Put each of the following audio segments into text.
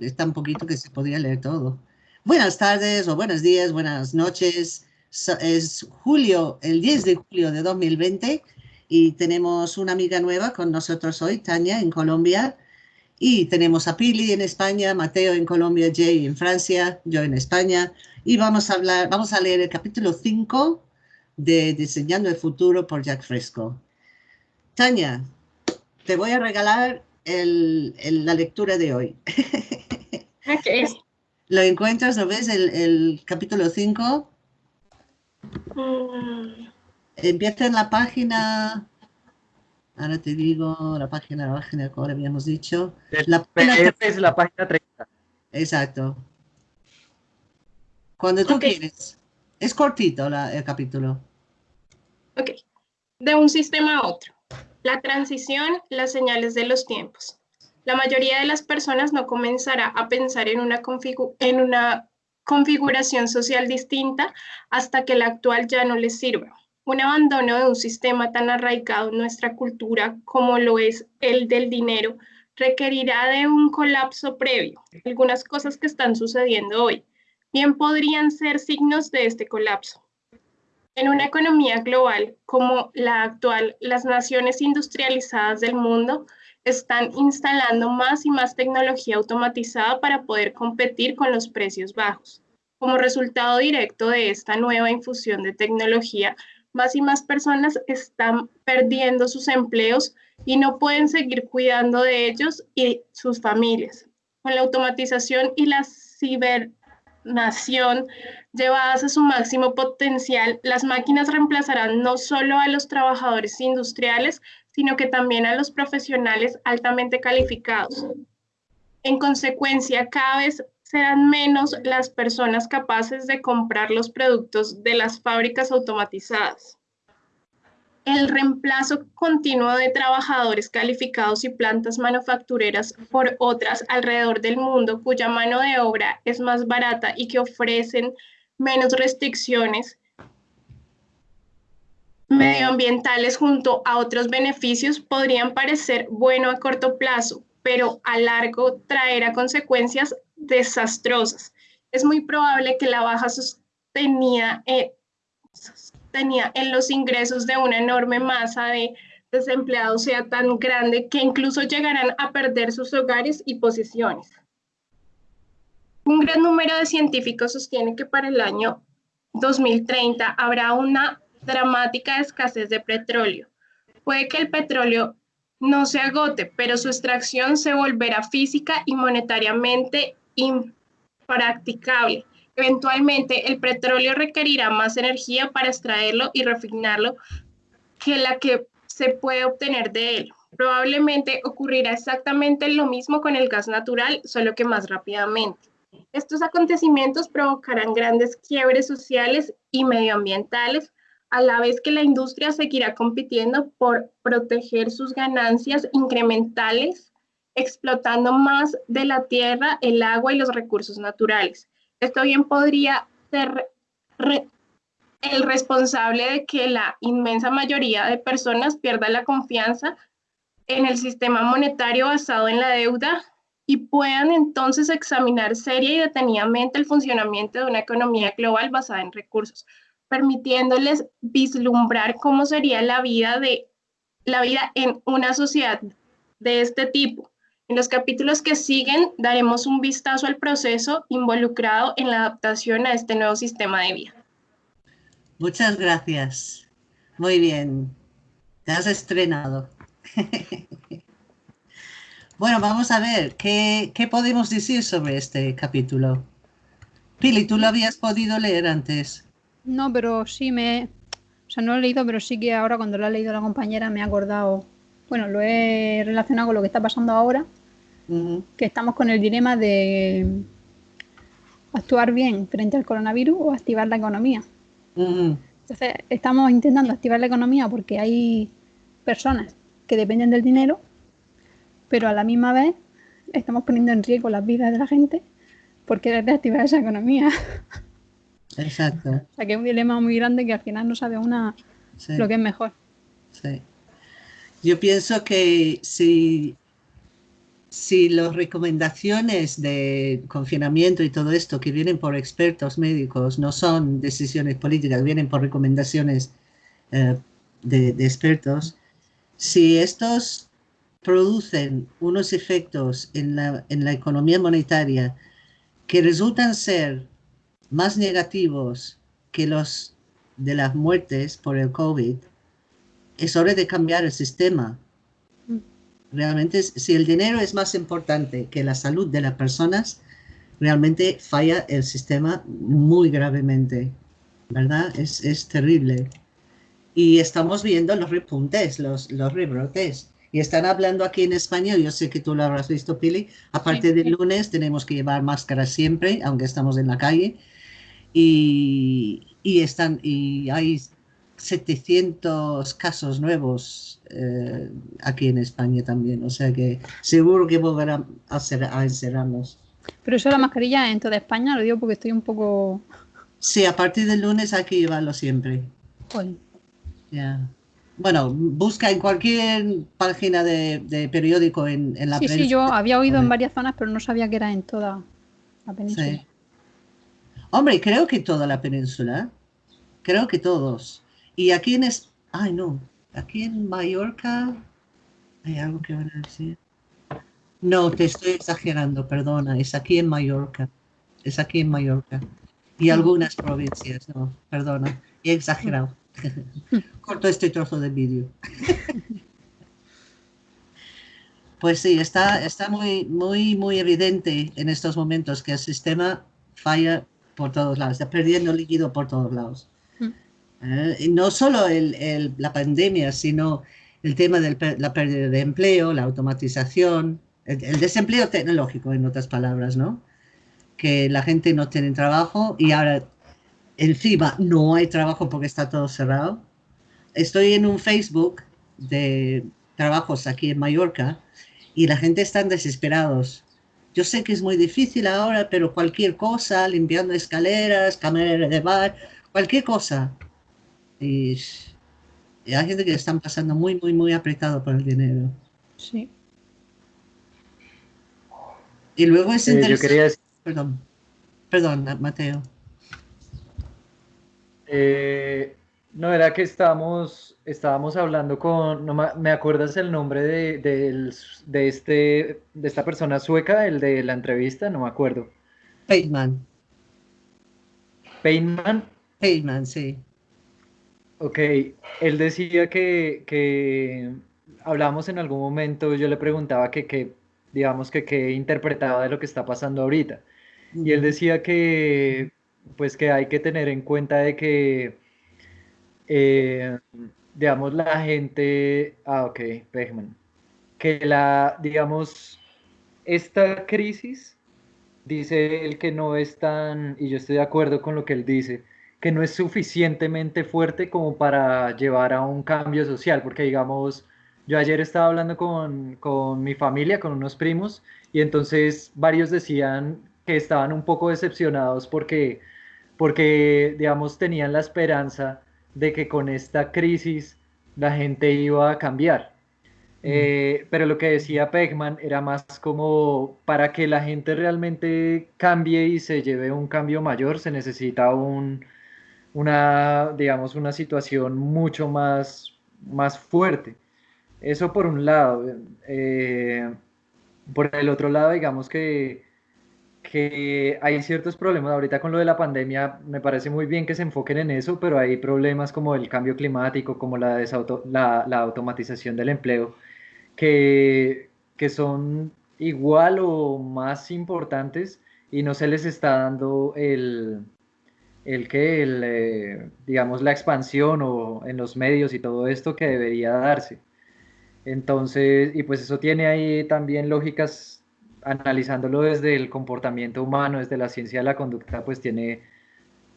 está un poquito que se podría leer todo. Buenas tardes o buenos días, buenas noches. Es julio, el 10 de julio de 2020 y tenemos una amiga nueva con nosotros hoy, Tania, en Colombia. Y tenemos a Pili en España, Mateo en Colombia, Jay en Francia, yo en España. Y vamos a hablar, vamos a leer el capítulo 5 de Diseñando el Futuro por Jack Fresco. Tania, te voy a regalar la lectura de hoy. ¿Lo encuentras? ¿Lo ves? El, capítulo 5. Mm. Empieza en la página... Ahora te digo la página, la página que ahora habíamos dicho. La página, es la página 30. Exacto. Cuando tú quieres. Es cortito el capítulo. Ok. De un sistema a otro. La transición, las señales de los tiempos. La mayoría de las personas no comenzará a pensar en una, configuración social distinta hasta que la actual ya no les sirva. Un abandono de un sistema tan arraigado en nuestra cultura como lo es el del dinero requerirá de un colapso previo. Algunas cosas que están sucediendo hoy bien podrían ser signos de este colapso. En una economía global como la actual, las naciones industrializadas del mundo están instalando más y más tecnología automatizada para poder competir con los precios bajos. Como resultado directo de esta nueva infusión de tecnología, más y más personas están perdiendo sus empleos y no pueden seguir cuidando de ellos y sus familias. Con la automatización y la ciber nación llevadas a su máximo potencial, las máquinas reemplazarán no solo a los trabajadores industriales, sino que también a los profesionales altamente calificados. En consecuencia, cada vez serán menos las personas capaces de comprar los productos de las fábricas automatizadas el reemplazo continuo de trabajadores calificados y plantas manufactureras por otras alrededor del mundo cuya mano de obra es más barata y que ofrecen menos restricciones medioambientales junto a otros beneficios podrían parecer bueno a corto plazo, pero a largo traerá consecuencias desastrosas. Es muy probable que la baja sostenida, eh, tenía en los ingresos de una enorme masa de desempleados sea tan grande que incluso llegarán a perder sus hogares y posiciones. Un gran número de científicos sostiene que para el año 2030 habrá una dramática escasez de petróleo. Puede que el petróleo no se agote, pero su extracción se volverá física y monetariamente impracticable Eventualmente, el petróleo requerirá más energía para extraerlo y refinarlo que la que se puede obtener de él. Probablemente ocurrirá exactamente lo mismo con el gas natural, solo que más rápidamente. Estos acontecimientos provocarán grandes quiebres sociales y medioambientales, a la vez que la industria seguirá compitiendo por proteger sus ganancias incrementales, explotando más de la tierra, el agua y los recursos naturales. Esto bien podría ser el responsable de que la inmensa mayoría de personas pierda la confianza en el sistema monetario basado en la deuda y puedan entonces examinar seria y detenidamente el funcionamiento de una economía global basada en recursos, permitiéndoles vislumbrar cómo sería la vida de la vida en una sociedad de este tipo en los capítulos que siguen daremos un vistazo al proceso involucrado en la adaptación a este nuevo sistema de vida. Muchas gracias. Muy bien. Te has estrenado. bueno, vamos a ver, ¿qué, ¿qué, podemos decir sobre este capítulo? Pili, ¿tú lo habías podido leer antes? No, pero sí me... O sea, no lo he leído, pero sí que ahora cuando lo ha leído la compañera me ha acordado... Bueno, lo he relacionado con lo que está pasando ahora que estamos con el dilema de actuar bien frente al coronavirus o activar la economía. Entonces, estamos intentando activar la economía porque hay personas que dependen del dinero, pero a la misma vez estamos poniendo en riesgo las vidas de la gente por querer reactivar esa economía. Exacto. o sea, que es un dilema muy grande que al final no sabe una lo que es mejor. Sí. Yo pienso que si si las recomendaciones de confinamiento y todo esto que vienen por expertos médicos no son decisiones políticas, vienen por recomendaciones eh, de, expertos, si estos producen unos efectos en la, en la economía monetaria que resultan ser más negativos que los de las muertes por el COVID, es hora de cambiar el sistema Realmente, si el dinero es más importante que la salud de las personas, realmente falla el sistema muy gravemente, ¿verdad? Es, es terrible. Y estamos viendo los repuntes, los, los rebrotes. Y están hablando aquí en España, yo sé que tú lo habrás visto, Pili, a partir del lunes tenemos que llevar máscara siempre, aunque estamos en la calle. Y, y, están, y hay 700 casos nuevos eh, aquí en España también, o sea que seguro que volverán a, ser, a encerrarnos. Pero eso la mascarilla en toda España, lo digo porque estoy un poco... Sí, a partir del lunes hay que llevarlo siempre. Bueno, busca en cualquier página de, periódico en, la Sí, sí, yo había oído en varias zonas, pero no sabía que era en toda la península. Hombre, creo que toda la península. Creo que todos. Y aquí en... Es... Ay, no. Aquí en Mallorca... ¿Hay algo que van a decir? No, te estoy exagerando, perdona. Es aquí en Mallorca. Es aquí en Mallorca. Y algunas provincias, no, perdona. He exagerado. Corto este trozo de vídeo. pues sí, está, está muy, muy, muy evidente en estos momentos que el sistema falla por todos lados, está perdiendo líquido por todos lados. ¿eh? no solo la pandemia, sino el tema de la pérdida de empleo, la automatización, el, desempleo tecnológico, en otras palabras, ¿no? Que la gente no tiene trabajo y ahora encima no hay trabajo porque está todo cerrado. Estoy en un Facebook de trabajos aquí en Mallorca y la gente está desesperados. Yo sé que es muy difícil ahora, pero cualquier cosa, limpiando escaleras, cámara de bar, cualquier cosa, y, hay gente que están pasando muy, muy, muy apretado por el dinero. Sí. Y luego es interesante. Perdón, perdón, Mateo. Eh, no, era que estábamos, estábamos hablando con, no me acuerdas el nombre de, de, este, de esta persona sueca, el de la entrevista, no me acuerdo. Payman. Payman. Payman, sí. Ok, él decía que, que hablamos en algún momento, yo le preguntaba que, digamos que qué interpretaba de lo que está pasando ahorita. Y él decía que, pues que hay que tener en cuenta de que, eh, digamos, la gente, ah, ok, Pegman, que la, digamos, esta crisis, dice él que no es tan, y yo estoy de acuerdo con lo que él dice, que no es suficientemente fuerte como para llevar a un cambio social, porque digamos, yo ayer estaba hablando con, con mi familia, con unos primos, y entonces varios decían que estaban un poco decepcionados porque, porque, digamos, tenían la esperanza de que con esta crisis la gente iba a cambiar. Eh, pero lo que decía Pegman era más como para que la gente realmente cambie y se lleve un cambio mayor, se necesita un, una, digamos, una situación mucho más, más fuerte. Eso por un lado. Eh, por el otro lado, digamos que, que hay ciertos problemas. Ahorita con lo de la pandemia, me parece muy bien que se enfoquen en eso, pero hay problemas como el cambio climático, como la, la, la automatización del empleo, que, que son igual o más importantes y no se les está dando el, el que, el, eh, digamos, la expansión o en los medios y todo esto que debería darse. Entonces, y pues eso tiene ahí también lógicas, analizándolo desde el comportamiento humano, desde la ciencia de la conducta, pues tiene,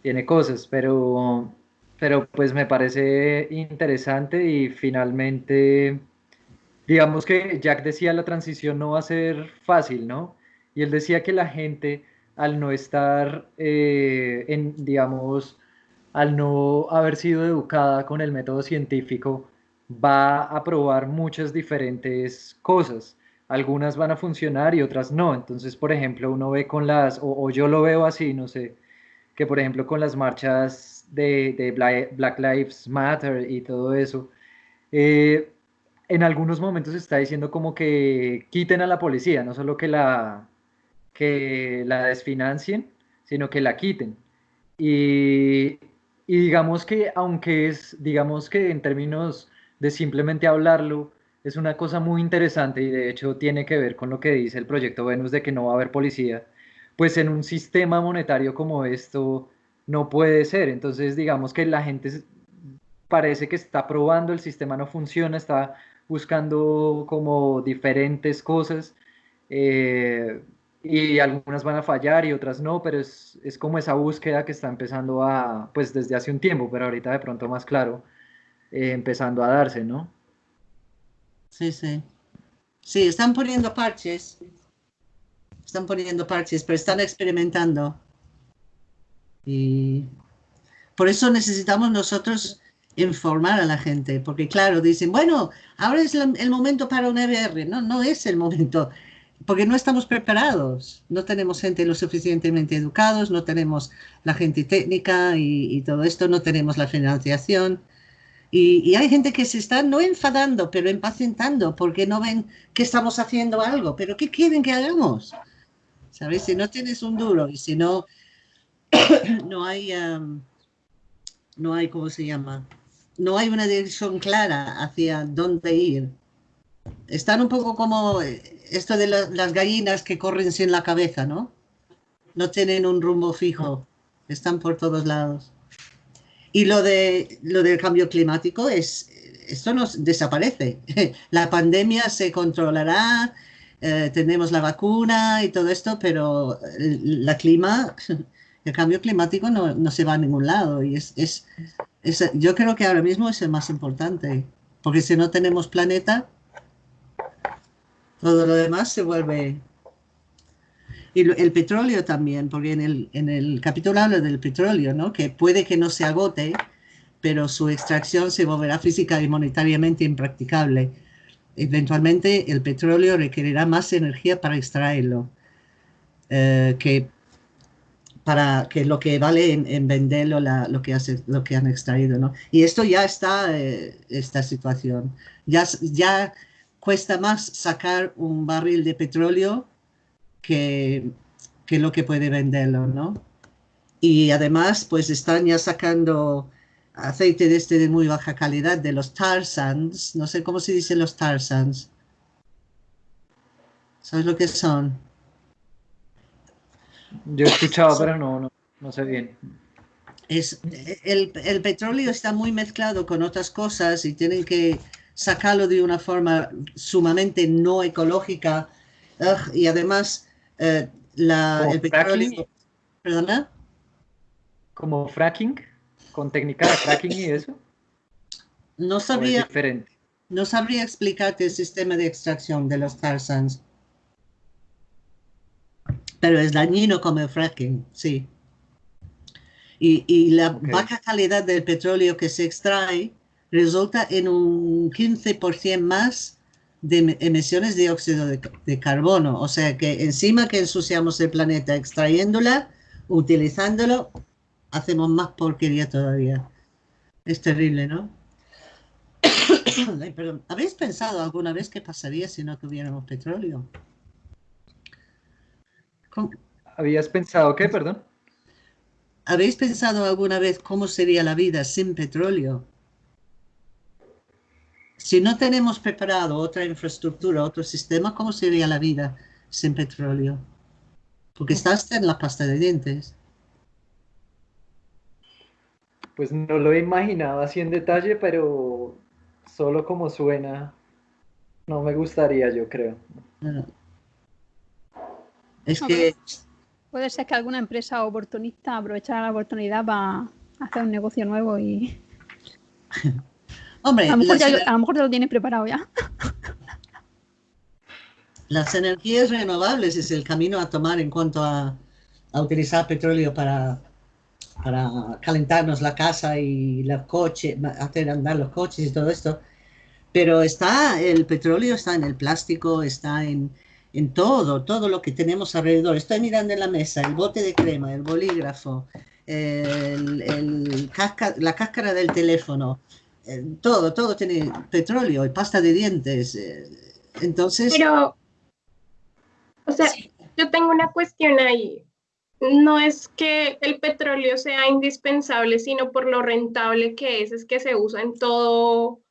tiene cosas, pero, pero pues me parece interesante y finalmente, digamos que Jack decía la transición no va a ser fácil, ¿no? Y él decía que la gente al no estar, eh, en, digamos, al no haber sido educada con el método científico, va a probar muchas diferentes cosas. Algunas van a funcionar y otras no. Entonces, por ejemplo, uno ve con las, o, yo lo veo así, no sé, que por ejemplo con las marchas de, Black Lives Matter y todo eso, eh, en algunos momentos está diciendo como que quiten a la policía, no solo que la, que la desfinancien, sino que la quiten. Y, y digamos que, aunque es, digamos que en términos de simplemente hablarlo, es una cosa muy interesante y de hecho tiene que ver con lo que dice el proyecto Venus de que no va a haber policía, pues en un sistema monetario como esto no puede ser. Entonces digamos que la gente parece que está probando, el sistema no funciona, está buscando como diferentes cosas eh, y algunas van a fallar y otras no, pero es, es como esa búsqueda que está empezando a, pues desde hace un tiempo, pero ahorita de pronto más claro, eh, empezando a darse, ¿no? Sí, sí. Sí, están poniendo parches. Están poniendo parches, pero están experimentando. Y por eso necesitamos nosotros informar a la gente, porque claro, dicen, bueno, ahora es el momento para un EBR. No, no es el momento, porque no estamos preparados. No tenemos gente lo suficientemente educados, no tenemos la gente técnica y, y todo esto, no tenemos la financiación. Y, hay gente que se está no enfadando, pero impacientando porque no ven que estamos haciendo algo. Pero ¿qué quieren que hagamos? ¿Sabes? Si no tienes un duro y si no, no hay, no hay, ¿cómo se llama? No hay una dirección clara hacia dónde ir. Están un poco como esto de las gallinas que corren sin la cabeza, ¿no? No tienen un rumbo fijo. Están por todos lados. Y lo, de, lo del cambio climático es, esto nos desaparece. La pandemia se controlará, eh, tenemos la vacuna y todo esto, pero la clima, el cambio climático no, no se va a ningún lado. Y es, es, es, yo creo que ahora mismo es el más importante, porque si no tenemos planeta, todo lo demás se vuelve y el petróleo también, porque en el, en el capítulo habla del petróleo, ¿no? que puede que no se agote, pero su extracción se volverá física y monetariamente impracticable. Eventualmente el petróleo requerirá más energía para extraerlo eh, que para que lo que vale en, venderlo lo, que hace, lo que han extraído. ¿no? Y esto ya está, eh, esta situación. Ya, ya cuesta más sacar un barril de petróleo que, que lo que puede venderlo, ¿no? Y además, pues están ya sacando aceite de este de muy baja calidad, de los tar sands. No sé cómo se dice los tar sands. ¿Sabes lo que son? Yo he escuchado, pero no, no, sé bien. Es, el, el, petróleo está muy mezclado con otras cosas y tienen que sacarlo de una forma sumamente no ecológica. y además eh, la, el petróleo. ¿Perdona? ¿Como fracking? ¿Con técnica de fracking y eso? No sabría. No sabría explicarte el sistema de extracción de los tar sands. Pero es dañino como el fracking, sí. Y, y la baja calidad del petróleo que se extrae resulta en un 15% más de emisiones de dióxido de, carbono. O sea que encima que ensuciamos el planeta extrayéndola, utilizándolo, hacemos más porquería todavía. Es terrible, ¿no? ¿Habéis pensado alguna vez qué pasaría si no tuviéramos petróleo? ¿Habías pensado qué, perdón? ¿Habéis pensado alguna vez cómo sería la vida sin petróleo? Si no tenemos preparado otra infraestructura, otro sistema, ¿cómo sería la vida sin petróleo? Porque estás en la pasta de dientes. Pues no lo he imaginado así en detalle, pero solo como suena, no me gustaría, yo creo. Es que... Puede ser que alguna empresa oportunista aprovechara la oportunidad para hacer un negocio nuevo y... Hombre, a lo mejor, ya, lo tienes preparado ya. Las energías renovables es el camino a tomar en cuanto a, utilizar petróleo para, para calentarnos la casa y los coches, hacer andar los coches y todo esto. Pero está, el petróleo está en el plástico, está en, en todo, todo lo que tenemos alrededor. Estoy mirando en la mesa el bote de crema, el bolígrafo, el, la cáscara del teléfono, todo, todo tiene petróleo y pasta de dientes. Eh, entonces... Pero, o sea, yo tengo una cuestión ahí. No es que el petróleo sea indispensable, sino por lo rentable que es, es que se usa en todo,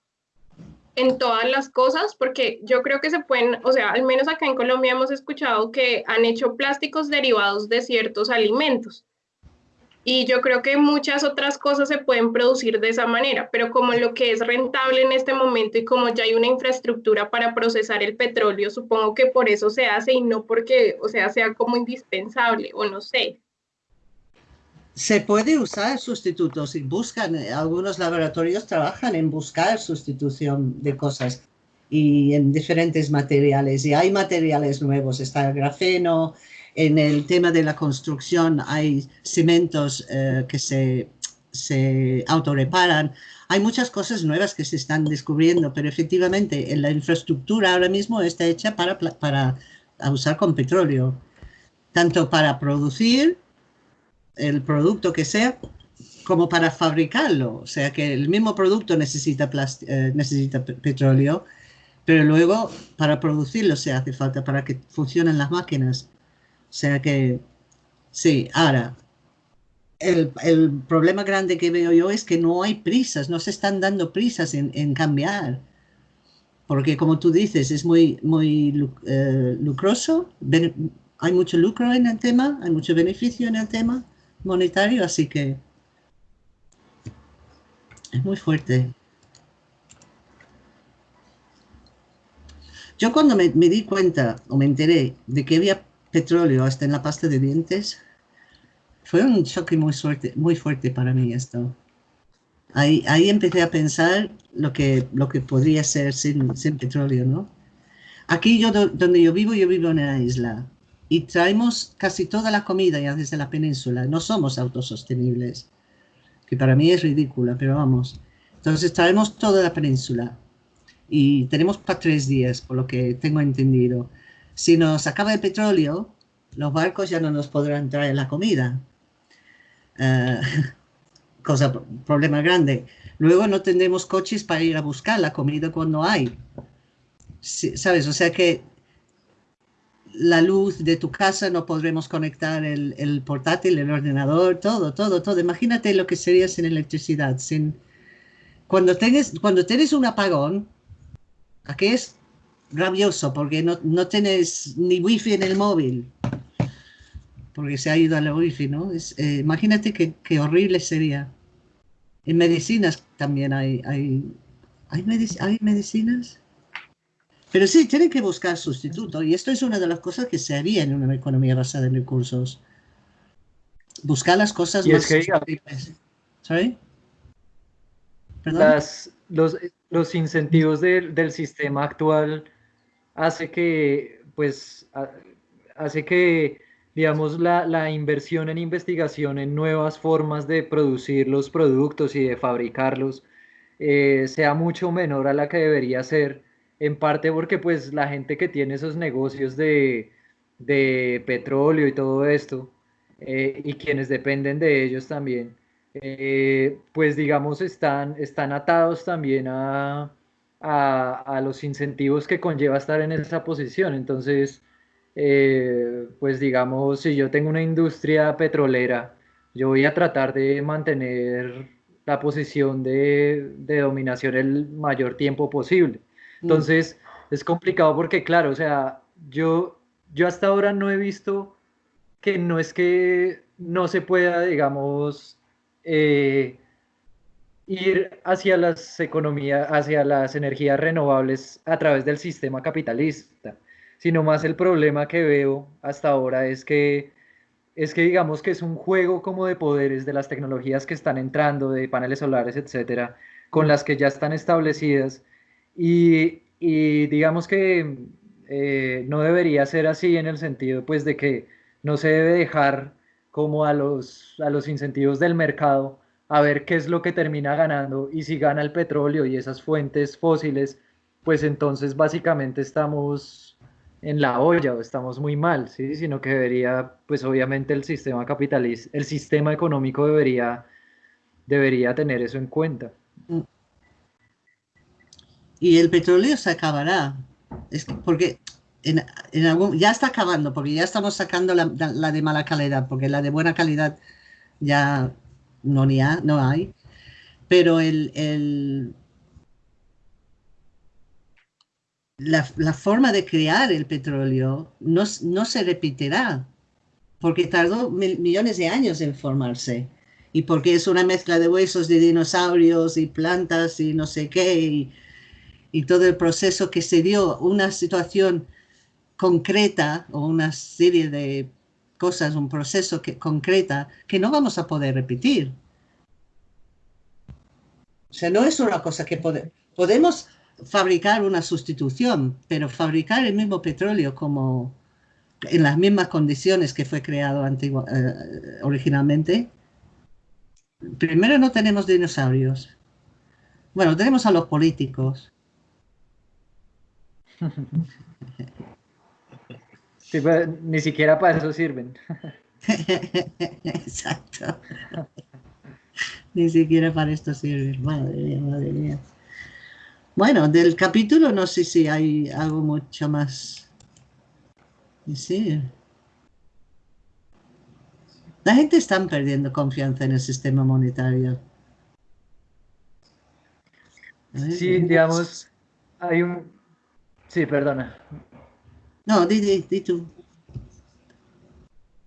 en todas las cosas, porque yo creo que se pueden, o sea, al menos acá en Colombia hemos escuchado que han hecho plásticos derivados de ciertos alimentos. Y yo creo que muchas otras cosas se pueden producir de esa manera, pero como lo que es rentable en este momento y como ya hay una infraestructura para procesar el petróleo, supongo que por eso se hace y no porque, o sea, sea como indispensable o no sé. Se puede usar sustitutos y buscan, algunos laboratorios trabajan en buscar sustitución de cosas y en diferentes materiales. Y hay materiales nuevos, está el grafeno, en el tema de la construcción hay cimentos eh, que se, se autoreparan. Hay muchas cosas nuevas que se están descubriendo, pero efectivamente en la infraestructura ahora mismo está hecha para, para usar con petróleo, tanto para producir el producto que sea, como para fabricarlo. O sea que el mismo producto necesita, eh, necesita petróleo, pero luego para producirlo se hace falta para que funcionen las máquinas. O sea que, sí, ahora, el, problema grande que veo yo es que no hay prisas, no se están dando prisas en, cambiar. Porque como tú dices, es muy, muy eh, lucroso, hay mucho lucro en el tema, hay mucho beneficio en el tema monetario, así que es muy fuerte. Yo cuando me, di cuenta o me enteré de que había petróleo hasta en la pasta de dientes. Fue un choque muy, fuerte, muy fuerte para mí esto. Ahí, ahí empecé a pensar lo que, lo que podría ser sin, sin petróleo, ¿no? Aquí yo, donde yo vivo, yo vivo en una isla y traemos casi toda la comida ya desde la península. No somos autosostenibles, que para mí es ridícula, pero vamos. Entonces traemos toda la península y tenemos para tres días, por lo que tengo entendido. Si nos acaba el petróleo, los barcos ya no nos podrán traer la comida. Eh, cosa, problema grande. Luego no tendremos coches para ir a buscar la comida cuando hay. ¿Sabes? O sea que la luz de tu casa no podremos conectar el, portátil, el ordenador, todo, todo, todo. Imagínate lo que sería sin electricidad. Sin... Cuando, tienes, cuando tienes un apagón, aquí es rabioso porque no, no tienes ni wifi en el móvil. Porque se ha ido a la wifi, ¿no? Eh, imagínate qué, horrible sería. En medicinas también hay, hay, hay, hay medicinas. Pero sí, tienen que buscar sustituto. Y esto es una de las cosas que se haría en una economía basada en recursos. Buscar las cosas más. Las, los, los incentivos del sistema actual hace que, pues, hace que, digamos, la, inversión en investigación en nuevas formas de producir los productos y de fabricarlos eh, sea mucho menor a la que debería ser, en parte porque, pues, la gente que tiene esos negocios de, petróleo y todo esto, eh, y quienes dependen de ellos también, eh, pues digamos están, están atados también a, a, los incentivos que conlleva estar en esa posición. Entonces, eh, pues digamos, si yo tengo una industria petrolera, yo voy a tratar de mantener la posición de, dominación el mayor tiempo posible. Mm. Entonces, es complicado porque, claro, o sea, yo, yo hasta ahora no he visto que no es que no se pueda, digamos, eh, ir hacia las economías, hacia las energías renovables a través del sistema capitalista, sino más el problema que veo hasta ahora es que es que digamos que es un juego como de poderes de las tecnologías que están entrando, de paneles solares, etcétera, con las que ya están establecidas. Y, digamos que eh, no debería ser así en el sentido pues de que no se debe dejar como a los, a los incentivos del mercado a ver qué es lo que termina ganando y si gana el petróleo y esas fuentes fósiles, pues entonces básicamente estamos en la olla o estamos muy mal, ¿sí? Sino que debería, pues obviamente el sistema capitalista, el sistema económico debería, debería tener eso en cuenta. Y el petróleo se acabará, es porque en, ya está acabando, porque ya estamos sacando la, de mala calidad, porque la de buena calidad ya no, ni no hay, pero el la, forma de crear el petróleo no, se repetirá, porque tardó millones de años en formarse y porque es una mezcla de huesos de dinosaurios y plantas y no sé qué, y, todo el proceso que se dio, una situación concreta o una serie de cosas, un proceso que, concreta que no vamos a poder repetir. O sea, no es una cosa que podemos fabricar una sustitución, pero fabricar el mismo petróleo como en las mismas condiciones que fue creado eh, originalmente. Primero no tenemos dinosaurios. Bueno, tenemos a los políticos. ni siquiera para eso sirven. Exacto. ni siquiera para esto sirven. Madre mía, madre mía. Bueno, del capítulo no sé si hay algo mucho más Sí. La gente está perdiendo confianza en el sistema monetario. Sí, digamos, hay un... Sí, perdona. No, di, di, tú.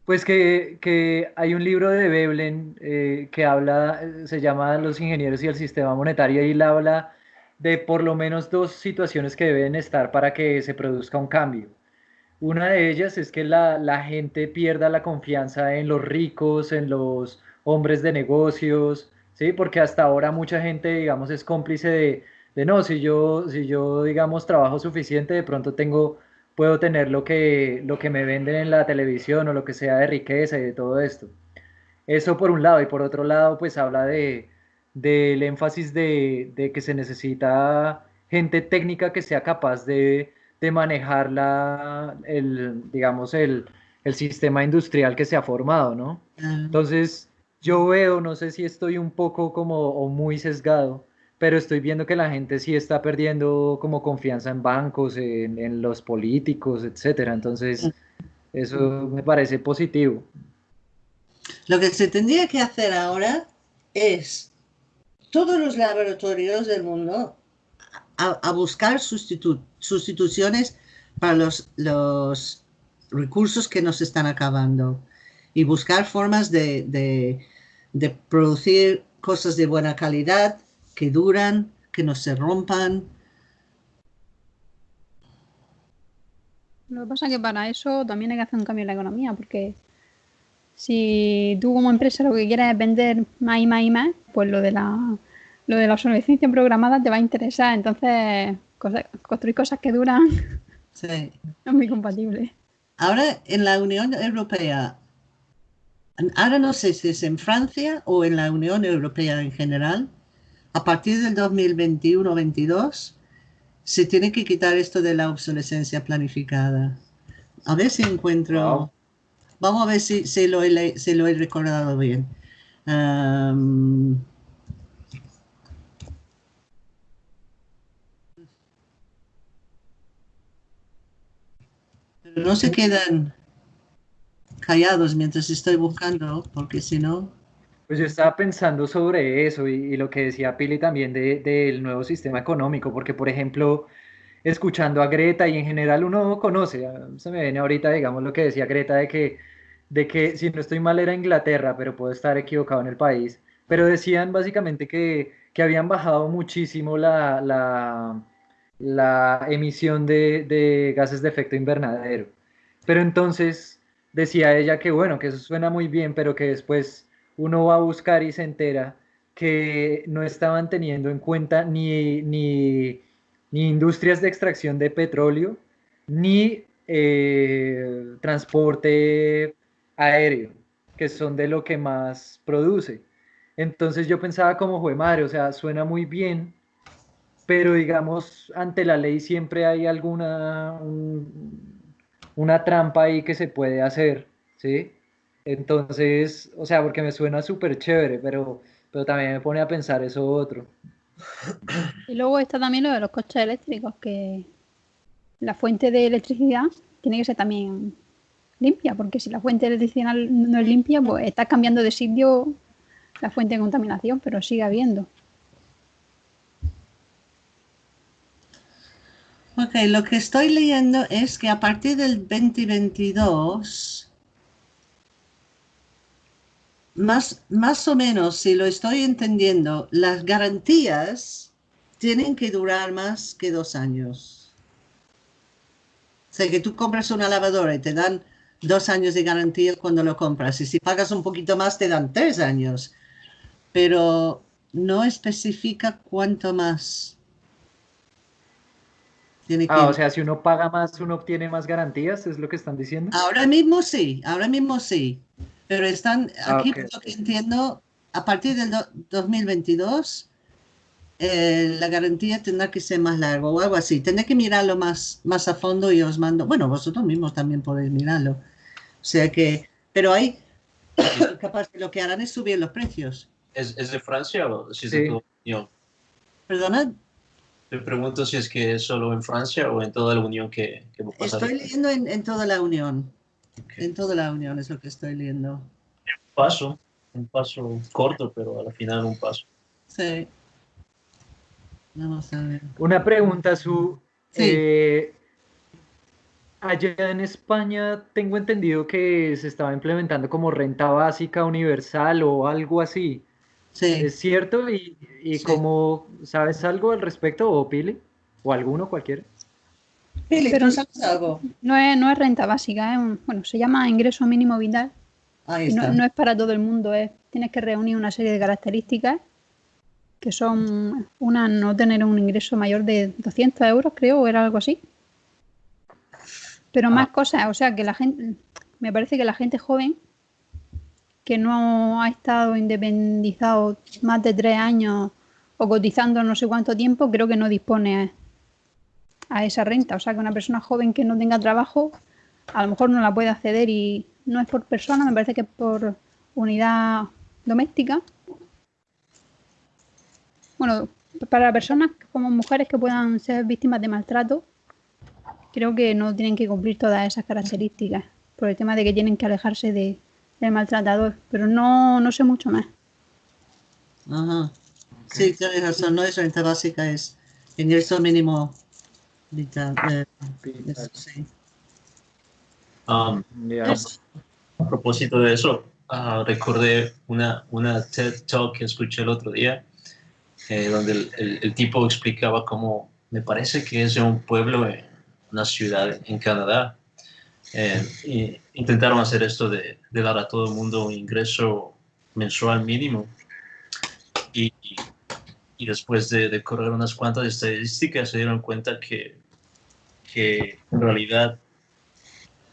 Pues que, hay un libro de Veblen eh, que habla, se llama Los ingenieros y el sistema monetario, y él habla de por lo menos dos situaciones que deben estar para que se produzca un cambio. Una de ellas es que la, gente pierda la confianza en los ricos, en los hombres de negocios, ¿sí? Porque hasta ahora mucha gente, digamos, es cómplice de, de no, si yo, si yo, digamos, trabajo suficiente, de pronto tengo, puedo tener lo que, lo que me venden en la televisión o lo que sea de riqueza y de todo esto. Eso por un lado, y por otro lado, pues habla de, del énfasis de, que se necesita gente técnica que sea capaz de, manejar la, el, digamos, el, sistema industrial que se ha formado, ¿no? Entonces, yo veo, no sé si estoy un poco como o muy sesgado, pero estoy viendo que la gente sí está perdiendo como confianza en bancos, en, en los políticos, etcétera. Entonces, eso me parece positivo. Lo que se tendría que hacer ahora es todos los laboratorios del mundo a, buscar sustituciones para los, los, recursos que nos están acabando y buscar formas de, producir cosas de buena calidad, que duran, que no se rompan. Lo que pasa es que para eso también hay que hacer un cambio en la economía, porque si tú como empresa lo que quieres es vender más y más y más, pues lo de la lo de la obsolescencia programada te va a interesar. Entonces, construir cosas que duran sí. es muy compatible. Ahora en la Unión Europea, ahora no sé si es en Francia o en la Unión Europea en general, a partir del 2021-22 se tiene que quitar esto de la obsolescencia planificada. A ver si encuentro... Vamos a ver si, lo, he, lo he recordado bien. no se quedan callados mientras estoy buscando, porque si no... Pues yo estaba pensando sobre eso y, lo que decía Pili también del nuevo sistema económico, porque por ejemplo, escuchando a Greta y en general uno conoce, se me viene ahorita, digamos, lo que decía Greta de que, de que si no estoy mal era Inglaterra, pero puedo estar equivocado en el país, pero decían básicamente que, que habían bajado muchísimo la, la emisión de, gases de efecto invernadero. Pero entonces decía ella que bueno, que eso suena muy bien, pero que después uno va a buscar y se entera que no estaban teniendo en cuenta ni, ni, industrias de extracción de petróleo, ni eh, transporte aéreo, que son de lo que más produce. Entonces yo pensaba como, fue madre, o sea, suena muy bien, pero digamos, ante la ley siempre hay alguna, una trampa ahí que se puede hacer, ¿sí? Entonces, o sea, porque me suena súper chévere, pero, pero también me pone a pensar eso otro. Y luego está también lo de los coches eléctricos, que la fuente de electricidad tiene que ser también limpia, porque si la fuente de electricidad no es limpia, pues está cambiando de sitio la fuente de contaminación, pero sigue habiendo. Ok, lo que estoy leyendo es que a partir del 2022, más, más o menos, si lo estoy entendiendo, las garantías tienen que durar más que dos años. O sea, que tú compras una lavadora y te dan dos años de garantía cuando lo compras. Y si pagas un poquito más, te dan tres años. Pero no especifica cuánto más ah, o sea, si uno paga más, uno obtiene más garantías, ¿es lo que están diciendo? Ahora mismo sí, ahora mismo sí. Pero están, ah, aquí lo que entiendo, a partir del 2022, eh, la garantía tendrá que ser más larga o algo así. Tendré que mirarlo más, más a fondo y os mando. Bueno, vosotros mismos también podéis mirarlo. O sea que, pero hay, capaz que lo que harán es subir los precios. ¿Es, de Francia o si es de todo Perdona. Te pregunto si es que es solo en Francia o en toda la Unión que, que Estoy leyendo en, toda la Unión. En toda la Unión es lo que estoy leyendo. Un paso, un paso corto, pero al final un paso. Sí. Vamos a ver. Una pregunta, Su. Eh, allá en España tengo entendido que se estaba implementando como renta básica universal o algo así. ¿Es cierto? ¿Y, y cómo sabes algo al respecto o Pili? ¿O alguno, cualquiera? Pero sabes algo? No es, no es renta básica, es bueno, se llama ingreso mínimo vital. No, es para todo el mundo, es, tienes que reunir una serie de características que son una no tener un ingreso mayor de 200 euros, creo, o era algo así. Pero más ah. cosas, o sea, que la gente, me parece que la gente joven que no ha estado independizado más de tres años o cotizando no sé cuánto tiempo, creo que no dispone a, esa renta. O sea, que una persona joven que no tenga trabajo, a lo mejor no la puede acceder y no es por persona, me parece que es por unidad doméstica. Bueno, para personas como mujeres que puedan ser víctimas de maltrato, creo que no tienen que cumplir todas esas características, por el tema de que tienen que alejarse de, el maltratador, pero no, no sé mucho más. Ajá. Sí, tienes razón, no es renta básica, es ingreso mínimo vital. Eh, sí. Um, a propósito de eso, uh, recordé una, una TED Talk que escuché el otro día, eh, donde el, el, tipo explicaba cómo, me parece que es de un pueblo en una ciudad en Canadá, eh, y intentaron hacer esto de, dar a todo el mundo un ingreso mensual mínimo. Y, y después de, correr unas cuantas estadísticas se dieron cuenta que, que en realidad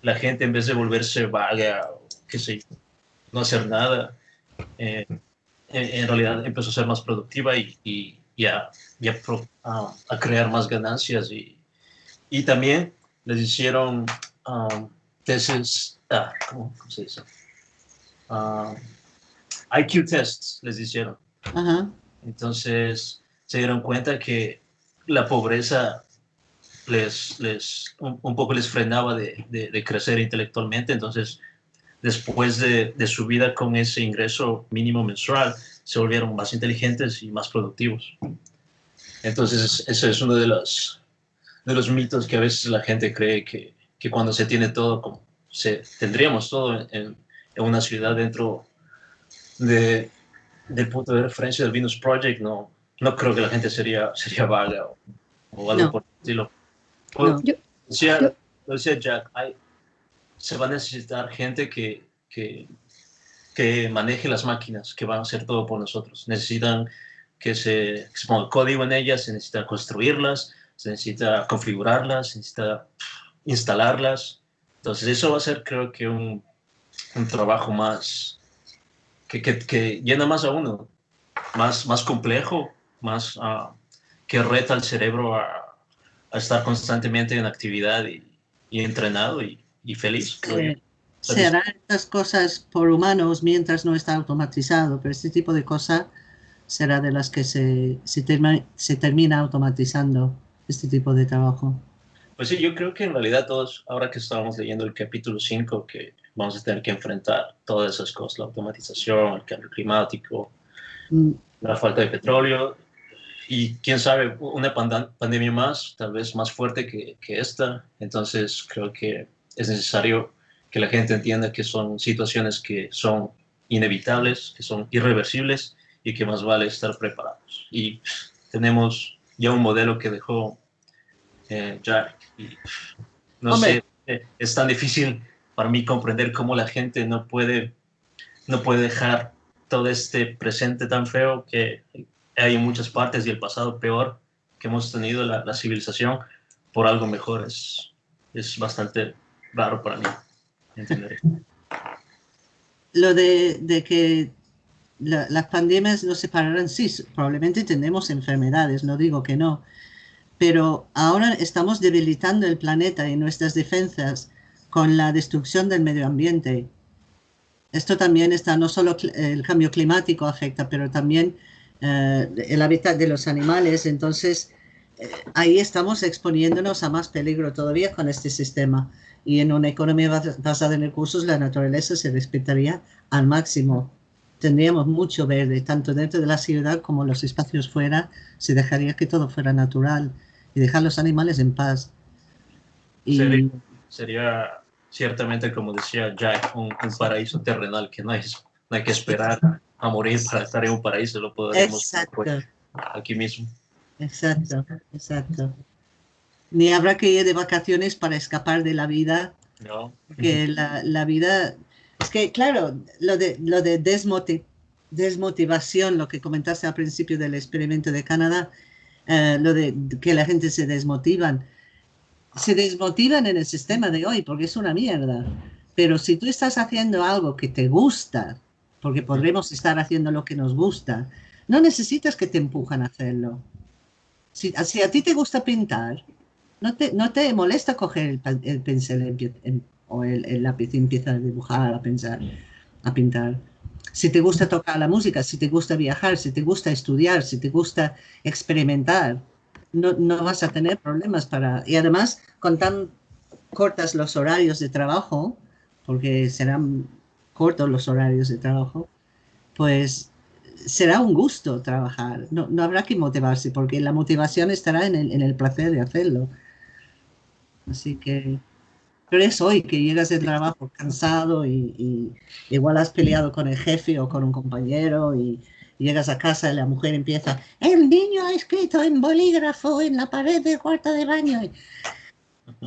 la gente en vez de volverse vaga, qué sé no hacer nada, eh, en, realidad empezó a ser más productiva y, y, a, a, crear más ganancias y, y también les hicieron um, tests, ah, ¿cómo, se dice? Um, IQ tests les hicieron. Entonces se dieron cuenta que la pobreza les, les un, poco les frenaba de, de, crecer intelectualmente. Entonces, después de, de, su vida con ese ingreso mínimo mensual, se volvieron más inteligentes y más productivos. Entonces, ese es uno de los, de los mitos que a veces la gente cree que, que cuando se tiene todo, como se, tendríamos todo en, en una ciudad dentro de, del punto de referencia del Venus Project, no, no creo que la gente sería, sería vaga o, algo por el estilo. Decía, decía, Jack, hay, se va a necesitar gente que, que, que, maneje las máquinas, que van a hacer todo por nosotros. Necesitan que se, que se ponga código en ellas, se necesita construirlas, se necesita configurarlas, se necesita instalarlas. Entonces eso va a ser creo que un, un trabajo más, que, que, que, llena más a uno, más, más complejo, más, uh, que reta al cerebro a, a estar constantemente en actividad y, y entrenado y, y feliz. Se harán estas cosas por humanos mientras no está automatizado, pero este tipo de cosas será de las que se, se, se termina automatizando este tipo de trabajo. Pues sí, yo creo que en realidad todos, ahora que estábamos leyendo el capítulo 5, que vamos a tener que enfrentar todas esas cosas, la automatización, el cambio climático, mm. la falta de petróleo, y quién sabe, una pandemia más, tal vez más fuerte que, que, esta. Entonces creo que es necesario que la gente entienda que son situaciones que son inevitables, que son irreversibles y que más vale estar preparados. Y tenemos ya un modelo que dejó eh, Jack. Y, no sé, eh, es tan difícil para mí comprender cómo la gente no puede, no puede dejar todo este presente tan feo que hay muchas partes y el pasado peor que hemos tenido la, la civilización por algo mejor. Es, es bastante raro para mí entender Lo de, de que las pandemias no se pararán, sí, probablemente tendremos enfermedades, no digo que no, pero ahora estamos debilitando el planeta y nuestras defensas con la destrucción del medio ambiente. Esto también está, no solo el cambio climático afecta, pero también eh, el hábitat de los animales. Entonces, eh, ahí estamos exponiéndonos a más peligro todavía con este sistema. Y en una economía basada en recursos, la naturaleza se respetaría al máximo. Tendríamos mucho verde, tanto dentro de la ciudad como los espacios fuera. Se dejaría que todo fuera natural y dejar los animales en paz. Sería, ciertamente, como decía Jack, un, paraíso terrenal que no no hay que esperar a morir para estar en un paraíso, lo podemos aquí mismo. Exacto, exacto. Ni habrá que ir de vacaciones para escapar de la vida. No. Que la, la vida... Es que, claro, lo de, lo de desmotivación, lo que comentaste al principio del experimento de Canadá, eh, lo de que la gente se desmotivan. Se desmotivan en el sistema de hoy porque es una mierda. Pero si tú estás haciendo algo que te gusta, porque podremos estar haciendo lo que nos gusta, no necesitas que te empujan a hacerlo. Si, si a ti te gusta pintar, no te, no te molesta coger el, pincel o el, lápiz y empieza a dibujar, a pensar, a pintar. Si te gusta tocar la música, si te gusta viajar, si te gusta estudiar, si te gusta experimentar, no, no vas a tener problemas para... Y además, con tan cortas los horarios de trabajo, porque serán cortos los horarios de trabajo, pues será un gusto trabajar. No, no habrá que motivarse, porque la motivación estará en el, en el placer de hacerlo. Así que, pero es hoy que llegas del trabajo cansado y, igual has peleado con el jefe o con un compañero y, llegas a casa y la mujer empieza, el niño ha escrito en bolígrafo en la pared del cuarto de baño.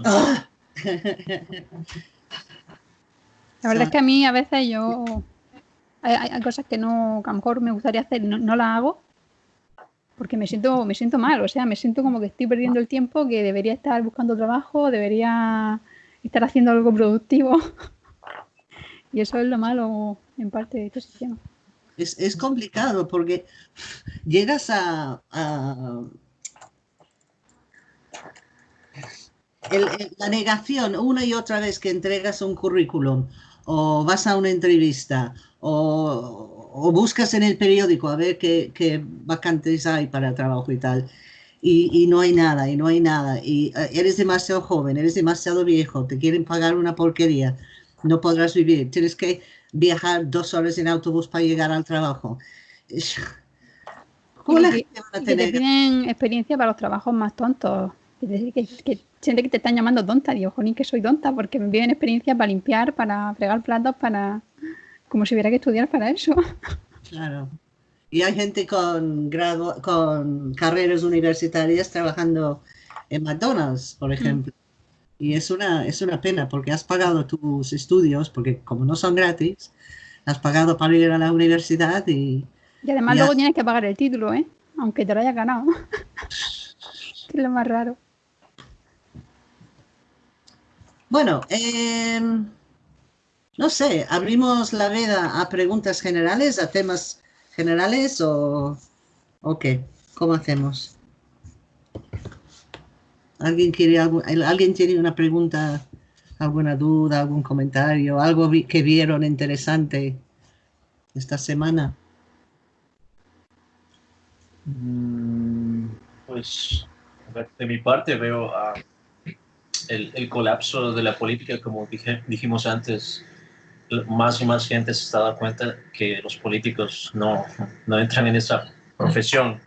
¡Ah! La verdad es que a mí a veces yo hay, cosas que no, que a lo mejor me gustaría hacer, no, no las hago porque me siento, me siento mal, o sea, me siento como que estoy perdiendo el tiempo, que debería estar buscando trabajo, debería estar haciendo algo productivo. y eso es lo malo en parte de este sistema. Es, es complicado porque llegas a, la negación una y otra vez que entregas un currículum o vas a una entrevista o, o buscas en el periódico a ver qué, qué vacantes hay para trabajo y tal. Y, y, no hay nada, y no hay nada, y eh, eres demasiado joven, eres demasiado viejo, te quieren pagar una porquería, no podrás vivir, tienes que viajar dos horas en autobús para llegar al trabajo. ¿Cómo la gente va a tener? tienen experiencia para los trabajos más tontos. Es decir, que, que siente que te están llamando tonta. Digo, ni que soy tonta, porque me piden experiencia para limpiar, para fregar platos, para como si hubiera que estudiar para eso. Claro. Y hay gente con, grado, con carreras universitarias trabajando en McDonald's, por mm. ejemplo. Y es una, es una pena porque has pagado tus estudios, porque como no son gratis, has pagado para ir a la universidad y... Y además luego tienes que pagar el título, ¿eh? Aunque te lo hayas ganado. es lo más raro. Bueno, eh, no sé, abrimos la veda a preguntas generales, a temas generales o, o qué, ¿cómo hacemos? ¿Alguien, quiere ¿Alguien tiene una pregunta, alguna duda, algún comentario, algo que vieron interesante esta semana? Mm, pues de mi parte veo el, el, colapso de la política, como dije, dijimos antes, más y más gente se está dando cuenta que los políticos no, no entran en esa profesión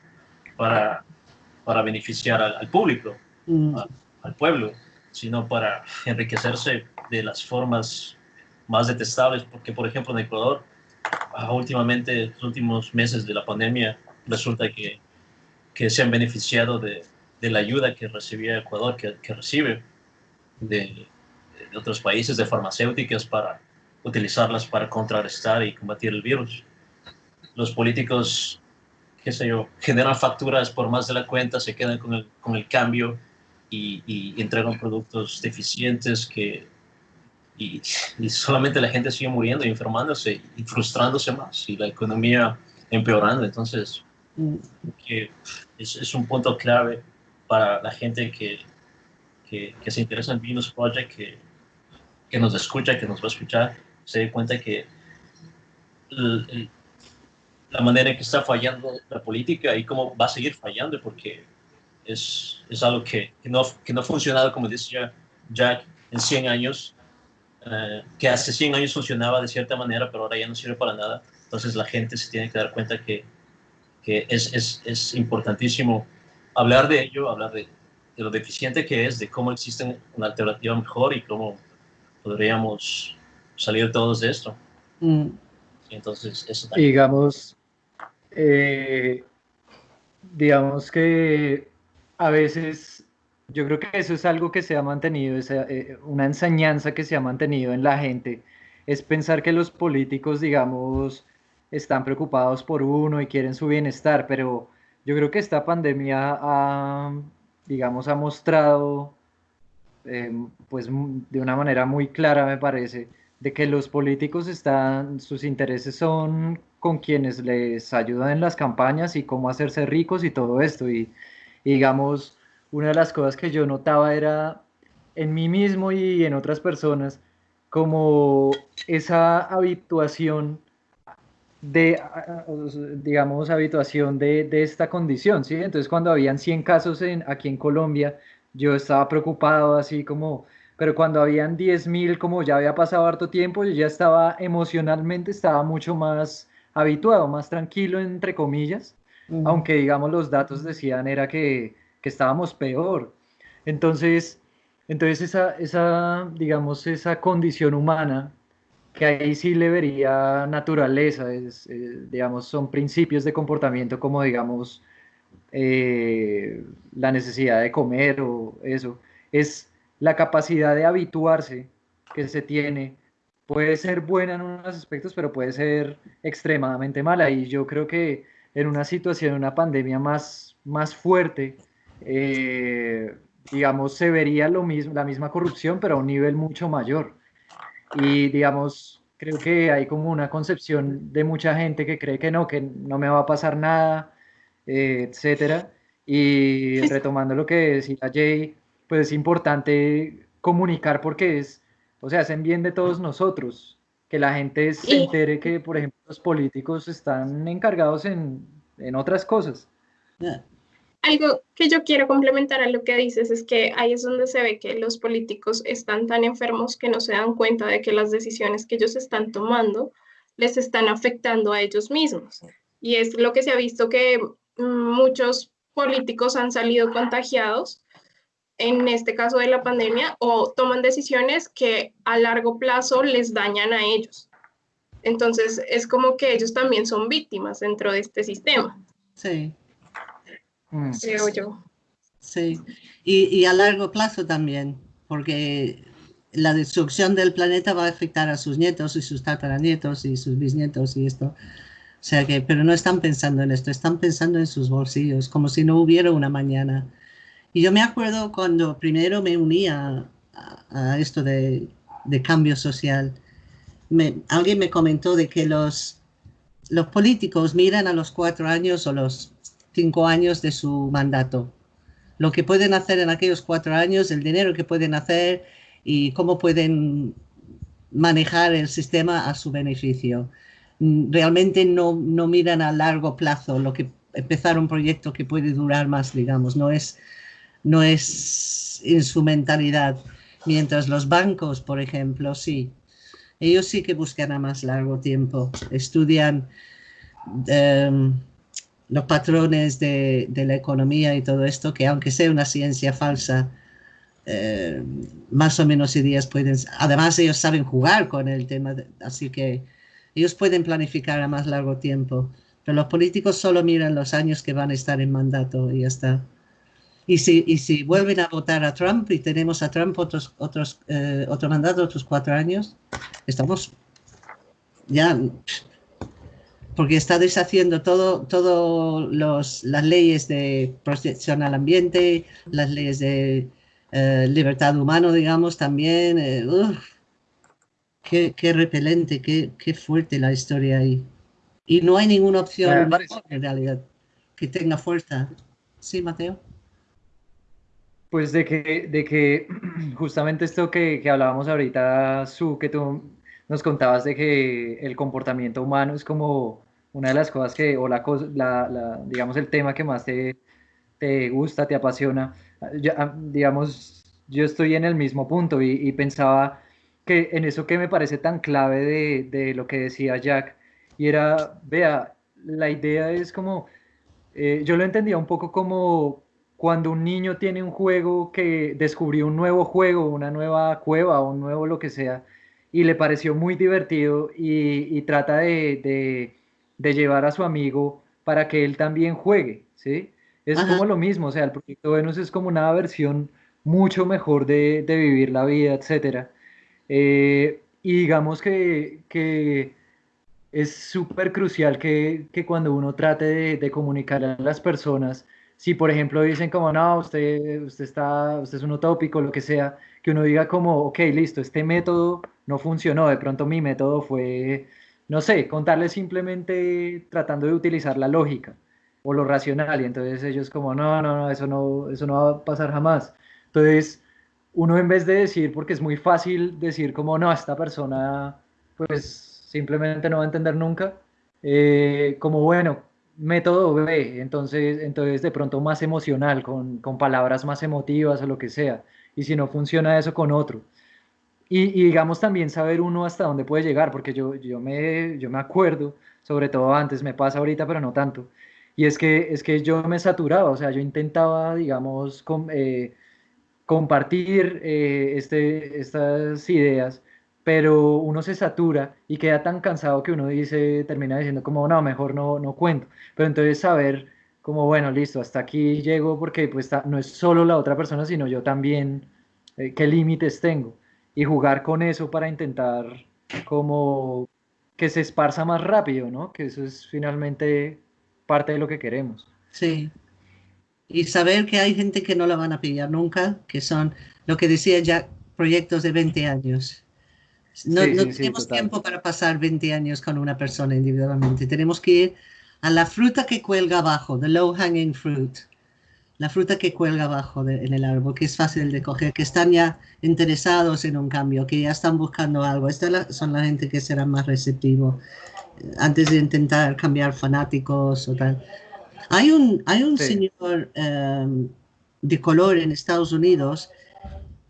para, para beneficiar al, público, mm. al pueblo, sino para enriquecerse de las formas más detestables, porque por ejemplo en Ecuador, ah, últimamente, los últimos meses de la pandemia, resulta que, que se han beneficiado de, de, la ayuda que recibía Ecuador, que, que recibe de, de, otros países, de farmacéuticas, para utilizarlas para contrarrestar y combatir el virus. Los políticos qué sé yo, generan facturas por más de la cuenta, se quedan con el, con el cambio y, y, entregan productos deficientes que, y, y, solamente la gente sigue muriendo y enfermándose y frustrándose más y la economía empeorando. Entonces, que es, es, un punto clave para la gente que, que, que se interesa en Venus Project, que, que, nos escucha, que nos va a escuchar, se dé cuenta que el, la manera en que está fallando la política y cómo va a seguir fallando, porque es, es algo que, que, no, que no ha funcionado, como decía Jack, en 100 años, eh, que hace 100 años funcionaba de cierta manera, pero ahora ya no sirve para nada. Entonces la gente se tiene que dar cuenta que, que es, es, es importantísimo hablar de ello, hablar de, de, lo deficiente que es, de cómo existe una alternativa mejor y cómo podríamos salir todos de esto. Mm. Entonces, eso también. Digamos, eh, digamos que a veces yo creo que eso es algo que se ha mantenido, eh, una enseñanza que se ha mantenido en la gente, es pensar que los políticos, digamos, están preocupados por uno y quieren su bienestar, pero yo creo que esta pandemia ha, digamos, ha mostrado, eh, pues de una manera muy clara, me parece, de que los políticos están, sus intereses son con quienes les ayudan en las campañas y cómo hacerse ricos y todo esto. Y, digamos, una de las cosas que yo notaba era en mí mismo y en otras personas, como esa habituación de, digamos, habituación de, de, esta condición, ¿sí? Entonces, cuando habían 100 casos en, aquí en Colombia, yo estaba preocupado, así como, pero cuando habían 10.000, como ya había pasado harto tiempo, yo ya estaba emocionalmente, estaba mucho más habituado, más tranquilo, entre comillas, aunque digamos los datos decían era que, que estábamos peor. Entonces, entonces esa, esa, digamos, esa condición humana, que ahí sí le vería naturaleza, es, eh, digamos, son principios de comportamiento como, digamos, eh, la necesidad de comer o eso, es la capacidad de habituarse que se tiene puede ser buena en unos aspectos, pero puede ser extremadamente mala. Y yo creo que en una situación, una pandemia más, más fuerte, eh, digamos, se vería lo mismo, la misma corrupción, pero a un nivel mucho mayor. Y digamos, creo que hay como una concepción de mucha gente que cree que no, que no me va a pasar nada, eh, etcétera. Y retomando lo que decía Jay, pues es importante comunicar porque es o sea, hacen bien de todos nosotros, que la gente se entere que, por ejemplo, los políticos están encargados en, en otras cosas. Algo que yo quiero complementar a lo que dices es que ahí es donde se ve que los políticos están tan enfermos que no se dan cuenta de que las decisiones que ellos están tomando les están afectando a ellos mismos. Y es lo que se ha visto que muchos políticos han salido contagiados en este caso de la pandemia, o toman decisiones que a largo plazo les dañan a ellos. Entonces, es como que ellos también son víctimas dentro de este sistema. Sí. Mm. Creo yo. Sí, y, y, a largo plazo también, porque la destrucción del planeta va a afectar a sus nietos y sus tataranietos y sus bisnietos y esto. O sea que, pero no están pensando en esto, están pensando en sus bolsillos, como si no hubiera una mañana. Y yo me acuerdo cuando primero me unía a, esto de, cambio social, alguien me comentó de que los, los políticos miran a los cuatro años o los cinco años de su mandato. lo que pueden hacer en aquellos cuatro años, el dinero que pueden hacer y cómo pueden manejar el sistema a su beneficio. Mm, realmente no, no miran a largo plazo lo que empezar un proyecto que puede durar más, digamos, no es, no es en su mentalidad. Mientras los bancos, por ejemplo, sí, ellos sí que buscan a más largo tiempo, estudian em, los patrones de, de, la economía y todo esto, que aunque sea una ciencia falsa, eh, más o menos ideas pueden... Además, ellos saben jugar con el tema, así que ellos pueden planificar a más largo tiempo. Pero los políticos solo miran los años que van a estar en mandato y ya está. Y si, y si vuelven a votar a Trump y tenemos a Trump otros, otros, eh, otro mandato, otros cuatro años, estamos ya porque está deshaciendo todo, todo los, las leyes de protección al ambiente, las leyes de eh, libertad humana, digamos, también. Eh, qué, qué, repelente, qué, qué, fuerte la historia ahí. Y no hay ninguna opción en realidad que tenga fuerza. Sí, Mateo. Pues de que, de que justamente esto que, que hablábamos ahorita, Su, que tú nos contabas de que el comportamiento humano es como una de las cosas que, o la, la, digamos, el tema que más te, te gusta, te apasiona. Ya, digamos, yo estoy en el mismo punto y, pensaba que en eso que me parece tan clave de, de, lo que decía Jack, y era, vea, la idea es como, eh, yo lo entendía un poco como cuando un niño tiene un juego que descubrió un nuevo juego, una nueva cueva, un nuevo lo que sea, y le pareció muy divertido y, trata de, de, llevar a su amigo para que él también juegue, ¿sí? Es como lo mismo, o sea, el proyecto Venus es como una versión mucho mejor de, de vivir la vida, etc. Eh, y digamos que, que es súper crucial que, que, cuando uno trate de, de, comunicar a las personas, si por ejemplo dicen como, no, usted, usted, está, usted es un utópico, lo que sea, que uno diga como, ok, listo, este método no funcionó, de pronto mi método fue, no sé, contarles simplemente tratando de utilizar la lógica o lo racional, y entonces ellos como, no, no, no, eso no, eso no va a pasar jamás. Entonces, uno en vez de decir, porque es muy fácil decir como, no, esta persona, pues simplemente no va a entender nunca. Eh, como bueno, método B, entonces, entonces de pronto más emocional, con, con, palabras más emotivas o lo que sea. Y si no funciona eso con otro. Y, y, digamos también saber uno hasta dónde puede llegar, porque yo, yo, me, yo me acuerdo, sobre todo antes, me pasa ahorita, pero no tanto. Y es que, es que yo me saturaba, o sea, yo intentaba, digamos, com, eh, compartir eh, este, estas ideas pero uno se satura y queda tan cansado que uno dice, termina diciendo como, no, mejor no, no cuento. Pero entonces saber como, bueno, listo, hasta aquí llego porque pues no es solo la otra persona, sino yo también, eh, qué límites tengo. Y jugar con eso para intentar como que se esparza más rápido, ¿no? Que eso es finalmente parte de lo que queremos. Sí. Y saber que hay gente que no la van a pillar nunca, que son, lo que decía ya, proyectos de 20 años no, no tenemos tiempo para pasar 20 años con una persona individualmente. Tenemos que ir a la fruta que cuelga abajo, the low hanging fruit. La fruta que cuelga abajo en el árbol, que es fácil de coger, que están ya interesados en un cambio, que ya están buscando algo. Estas son la gente que será más receptivo eh, antes de intentar cambiar fanáticos o tal. Hay un, hay un señor um, de color en Estados Unidos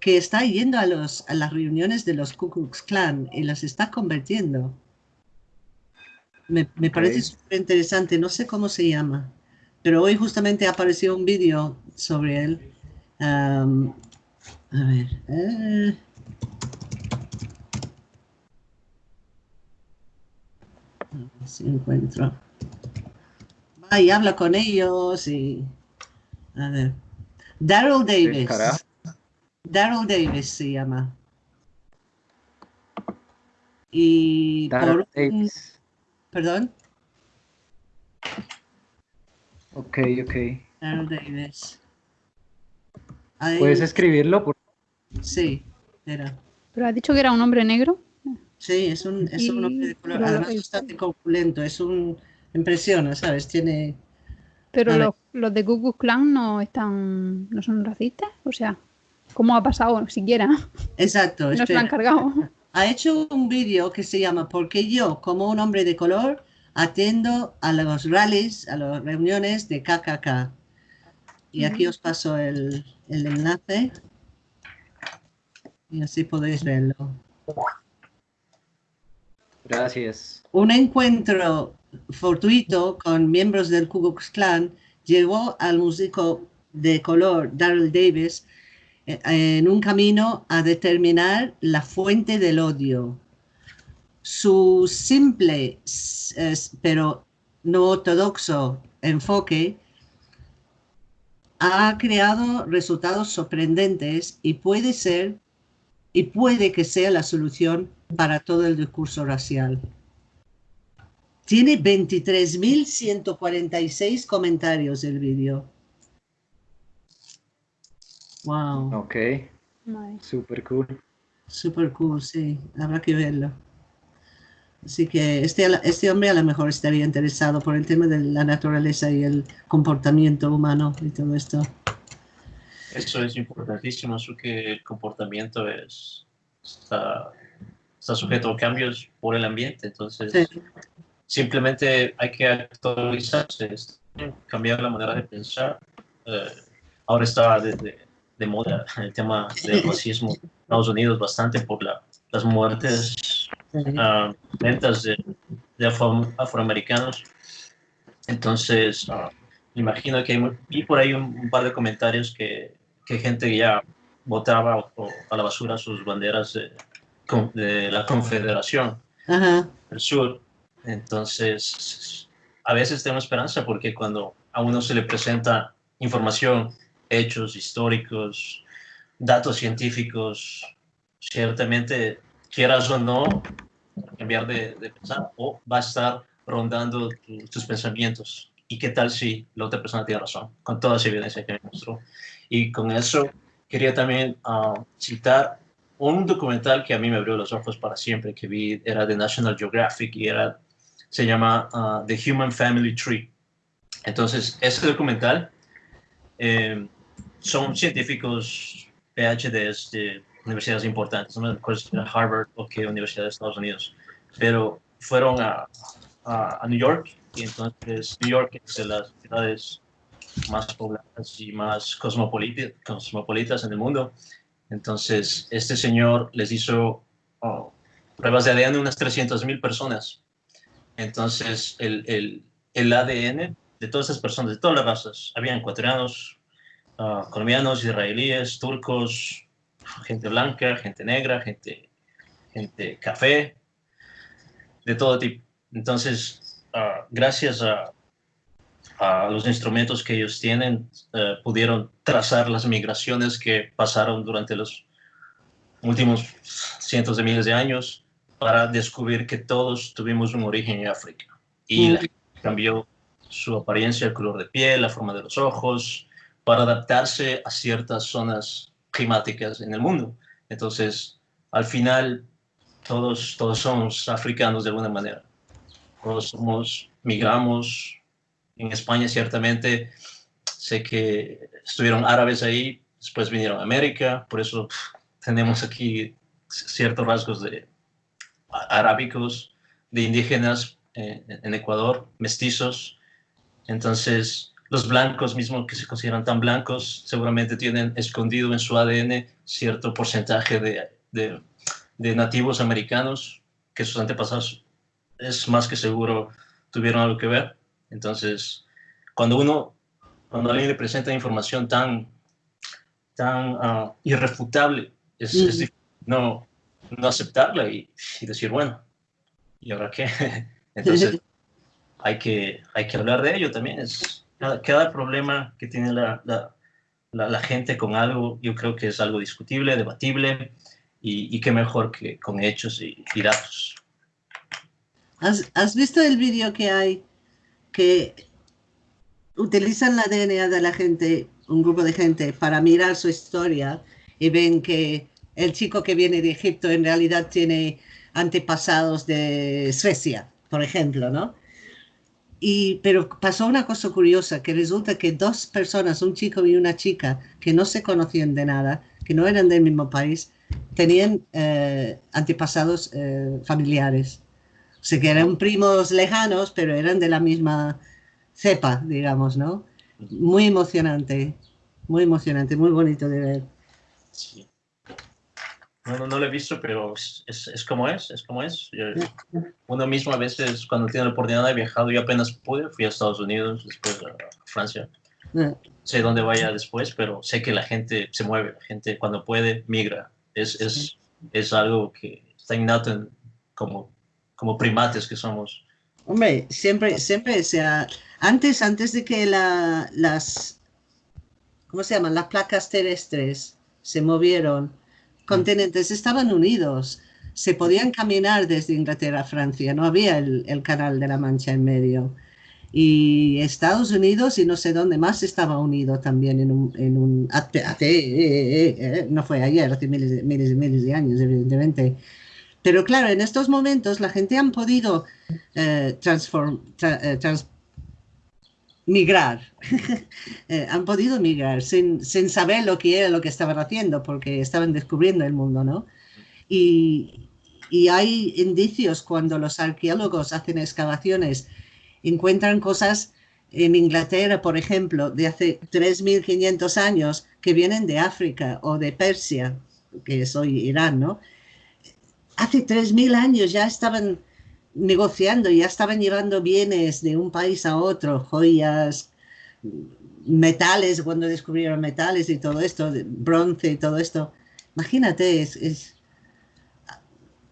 que está yendo a, los, a las reuniones de los Ku Klux Klan y las está convirtiendo. Me, me parece súper interesante, no sé cómo se llama, pero hoy justamente apareció un vídeo sobre él. Um, a ver. Eh. A ver si encuentro. Va y habla con ellos y. A ver. Daryl Davis. Daryl Davis se llama. Y Daryl Davis. Perdón. Ok, ok. Davis. ¿Puedes escribirlo? Por... Sí, era. ¿Pero has dicho que era un hombre negro? Sí, es un, es un hombre de color. Además, bastante corpulento. Es un. Impresiona, ¿sabes? Tiene Pero los, los, de Ku Clan no están, no son racistas, o sea, ¿cómo ha pasado siquiera? Exacto. no se lo han cargado. Ha hecho un vídeo que se llama Porque yo, como un hombre de color, atendo a los rallies, a las reuniones de KKK. Y aquí os paso el, el enlace. Y así podéis verlo. Gracias. Un encuentro fortuito con miembros del Ku Klux Klan llevó al músico de color Daryl Davis eh, en un camino a determinar la fuente del odio. Su simple pero no ortodoxo enfoque ha creado resultados sorprendentes y puede ser y puede que sea la solución para todo el discurso racial. Tiene 23.146 comentarios el vídeo. Wow. Ok. Super cool. Super cool, sí. Habrá que verlo. Así que este, este hombre a lo mejor estaría interesado por el tema de la naturaleza y el comportamiento humano y todo esto. Eso es importantísimo, eso que el comportamiento es, está, está sujeto a cambios por el ambiente, entonces simplemente hay que actualizarse, cambiar la manera de pensar. Eh, ahora está de, de, moda el tema del racismo en Estados Unidos bastante por la, las muertes uh, lentas de, afroamericanos. Entonces, uh, imagino que hay, por ahí un, par de comentarios que, que gente ya botaba a la basura sus banderas de, de la Confederación del Sur. Entonces, a veces tengo esperanza porque cuando a uno se le presenta información, hechos históricos, datos científicos, ciertamente, quieras o no, cambiar de, pensar o va a estar rondando tus pensamientos. ¿Y qué tal si la otra persona tiene razón? Con toda esa evidencia que me mostró. Y con eso quería también ah, citar un documental que a mí me abrió los ojos para siempre, que vi, era de National Geographic y era se llama uh, The Human Family Tree. Entonces, este documental eh, son científicos PhDs de universidades importantes, no de Harvard o qué universidad de Estados Unidos, pero fueron a, a, New York y entonces New York es de las ciudades más pobladas y más cosmopolitas, cosmopolitas en el mundo. Entonces, este señor les hizo oh, pruebas de ADN a unas 300.000 personas entonces, el, el, el, ADN de todas esas personas, de todas las razas, habían ecuatorianos, uh, colombianos, israelíes, turcos, gente blanca, gente negra, gente, gente café, de todo tipo. Entonces, uh, gracias a, a, los instrumentos que ellos tienen, uh, pudieron trazar las migraciones que pasaron durante los últimos cientos de miles de años para descubrir que todos tuvimos un origen en África. Y cambió su apariencia, el color de piel, la forma de los ojos, para adaptarse a ciertas zonas climáticas en el mundo. Entonces, al final, todos, todos somos africanos de alguna manera. Todos somos, migramos. En España, ciertamente, sé que estuvieron árabes ahí, después vinieron a América, por eso tenemos aquí ciertos rasgos de, arábicos, de indígenas eh, en Ecuador, mestizos. Entonces, los blancos mismos que se consideran tan blancos seguramente tienen escondido en su ADN cierto porcentaje de, de, nativos americanos que sus antepasados es más que seguro tuvieron algo que ver. Entonces, cuando uno, cuando alguien le presenta información tan, tan ah, irrefutable, es, es, no, no aceptarla y, decir, bueno, ¿y ahora qué? Entonces, hay que, hay que hablar de ello también. Es, cada, problema que tiene la, la, gente con algo, yo creo que es algo discutible, debatible, y, y qué mejor que con hechos y, datos. ¿Has, ¿Has, visto el vídeo que hay que utilizan la DNA de la gente, un grupo de gente, para mirar su historia y ven que el chico que viene de Egipto en realidad tiene antepasados de Suecia, por ejemplo, ¿no? Y, pero pasó una cosa curiosa, que resulta que dos personas, un chico y una chica, que no se conocían de nada, que no eran del mismo país, tenían eh, antepasados eh, familiares. O sea, que eran primos lejanos, pero eran de la misma cepa, digamos, ¿no? Muy emocionante, muy emocionante, muy bonito de ver. Sí. No, no, lo he visto, pero es, es, como es, es como es. uno mismo a veces, cuando tiene la oportunidad de viajar, yo apenas pude, fui a Estados Unidos, después a Francia. Sé dónde vaya después, pero sé que la gente se mueve, la gente cuando puede migra. Es, es, es algo que está innato como, como primates que somos. Hombre, siempre, siempre, o sea, antes, antes de que la, las, ¿cómo se llaman? Las placas terrestres se movieron, continentes estaban unidos, se podían caminar desde Inglaterra a Francia, no había el, el, canal de la Mancha en medio. Y Estados Unidos y no sé dónde más estaba unido también en un... En un no fue ayer, hace miles, de, miles y miles de años, evidentemente. Pero claro, en estos momentos la gente han podido eh, transform, eh, trans, migrar, eh, han podido migrar sin, sin, saber lo que era lo que estaban haciendo, porque estaban descubriendo el mundo, ¿no? Y, y hay indicios cuando los arqueólogos hacen excavaciones, encuentran cosas en Inglaterra, por ejemplo, de hace 3.500 años que vienen de África o de Persia, que es hoy Irán, ¿no? Hace 3.000 años ya estaban negociando, ya estaban llevando bienes de un país a otro, joyas, metales, cuando descubrieron metales y todo esto, bronce y todo esto. Imagínate, es,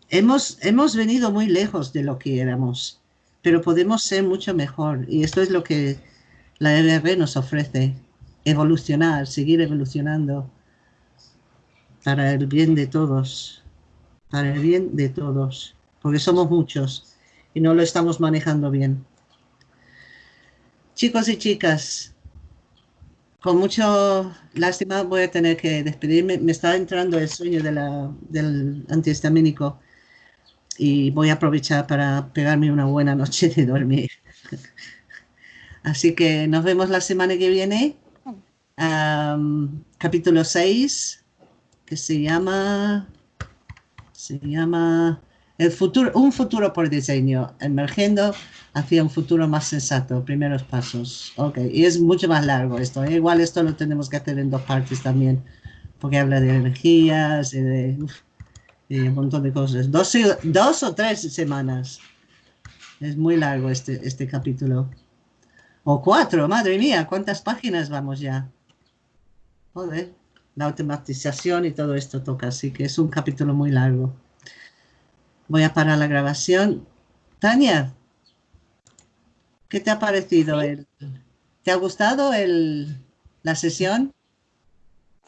hemos, hemos venido muy lejos de lo que éramos, pero podemos ser mucho mejor. Y esto es lo que la EBR nos ofrece, evolucionar, seguir evolucionando para el bien de todos, para el bien de todos, porque somos muchos y no lo estamos manejando bien. Chicos y chicas, con mucho lástima voy a tener que despedirme. Me está entrando el sueño del antihistamínico y voy a aprovechar para pegarme una buena noche de dormir. Así que nos vemos la semana que viene. capítulo 6, que se llama... Se llama futuro, un futuro por diseño, emergiendo hacia un futuro más sensato, primeros pasos. Ok, y es mucho más largo esto. ¿eh? Igual esto lo tenemos que hacer en dos partes también, porque habla de energías y de, un montón de cosas. Dos, dos o tres semanas. Es muy largo este, este capítulo. O cuatro, madre mía, ¿cuántas páginas vamos ya? Joder, la automatización y todo esto toca, así que es un capítulo muy largo. Voy a parar la grabación. Tania, ¿qué te ha parecido? El, ¿Te ha gustado el, la sesión?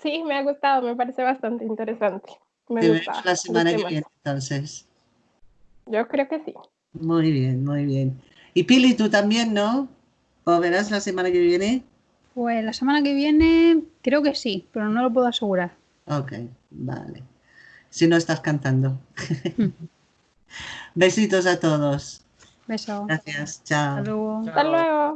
Sí, me ha gustado, me parece bastante interesante. Me te gusta, la semana que viene entonces. Yo creo que sí. Muy bien, muy bien. Y Pili, tú también, ¿no? ¿O verás la semana que viene? Pues la semana que viene creo que sí, pero no lo puedo asegurar. Ok, vale. Si no estás cantando. Besitos a todos. Beso. Gracias. Chao. Hasta luego. Hasta luego.